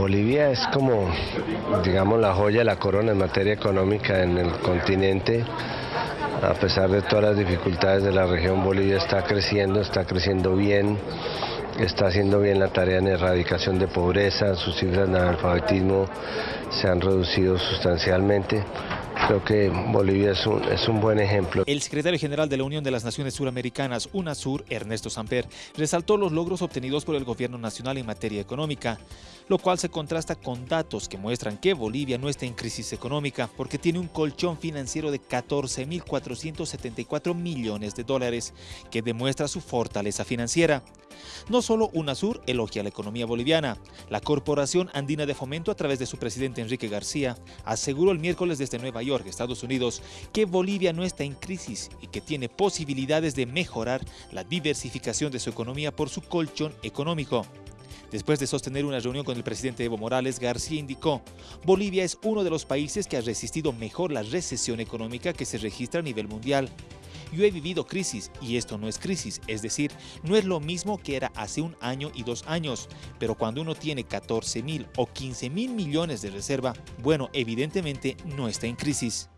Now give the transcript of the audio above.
Bolivia es como, digamos, la joya de la corona en materia económica en el continente. A pesar de todas las dificultades de la región, Bolivia está creciendo, está creciendo bien, está haciendo bien la tarea en erradicación de pobreza, sus cifras de analfabetismo se han reducido sustancialmente. Creo que Bolivia es un, es un buen ejemplo. El secretario general de la Unión de las Naciones Suramericanas, UNASUR, Ernesto Samper, resaltó los logros obtenidos por el gobierno nacional en materia económica, lo cual se contrasta con datos que muestran que Bolivia no está en crisis económica porque tiene un colchón financiero de 14.474 millones de dólares, que demuestra su fortaleza financiera. No solo UNASUR elogia la economía boliviana, la Corporación Andina de Fomento a través de su presidente Enrique García aseguró el miércoles desde Nueva York Estados Unidos, que Bolivia no está en crisis y que tiene posibilidades de mejorar la diversificación de su economía por su colchón económico. Después de sostener una reunión con el presidente Evo Morales, García indicó, Bolivia es uno de los países que ha resistido mejor la recesión económica que se registra a nivel mundial. Yo he vivido crisis y esto no es crisis, es decir, no es lo mismo que era hace un año y dos años, pero cuando uno tiene 14 mil o 15 mil millones de reserva, bueno, evidentemente no está en crisis.